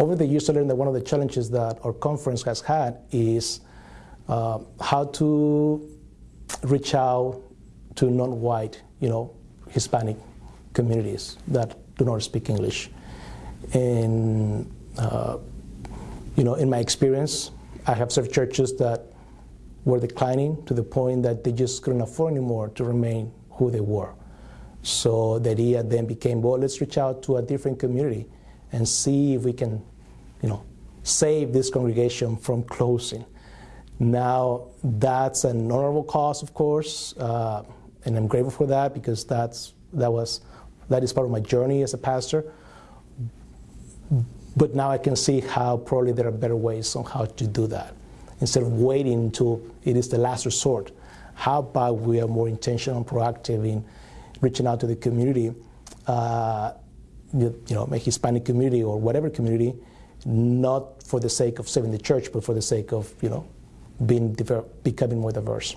over the years, I learned that one of the challenges that our conference has had is uh, how to reach out to non-white, you know, Hispanic communities that do not speak English. And, uh, you know, in my experience, I have served churches that were declining to the point that they just couldn't afford anymore to remain who they were. So the idea then became, well, let's reach out to a different community and see if we can, you know, save this congregation from closing. Now, that's an honorable cause, of course, uh, and I'm grateful for that because that's, that, was, that is part of my journey as a pastor. But now I can see how probably there are better ways on how to do that. Instead of waiting until it is the last resort, how about we are more intentional and proactive in reaching out to the community, uh, you, know, a Hispanic community or whatever community, not for the sake of saving the church, but for the sake of, you know, being becoming more diverse.